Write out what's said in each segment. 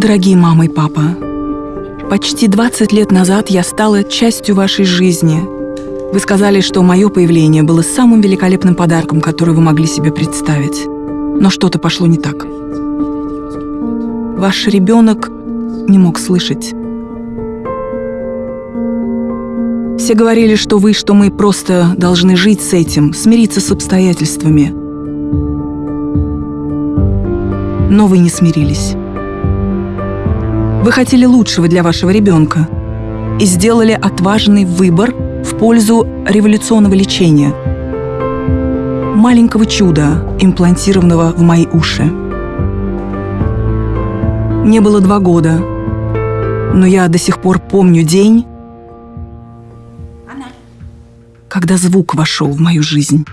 Дорогие мама и папа, почти 20 лет назад я стала частью вашей жизни. Вы сказали, что мое появление было самым великолепным подарком, который вы могли себе представить. Но что-то пошло не так. Ваш ребенок не мог слышать. Все говорили, что вы, что мы просто должны жить с этим, смириться с обстоятельствами. Но вы не смирились. Вы хотели лучшего для вашего ребенка и сделали отважный выбор в пользу революционного лечения, маленького чуда, имплантированного в мои уши. Мне было два года, но я до сих пор помню день, когда звук вошел в мою жизнь.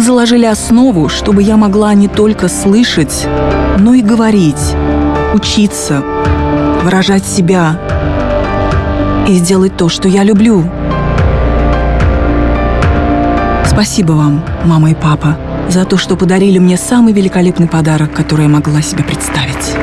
Вы заложили основу, чтобы я могла не только слышать, но и говорить, учиться, выражать себя и сделать то, что я люблю. Спасибо вам, мама и папа, за то, что подарили мне самый великолепный подарок, который я могла себе представить.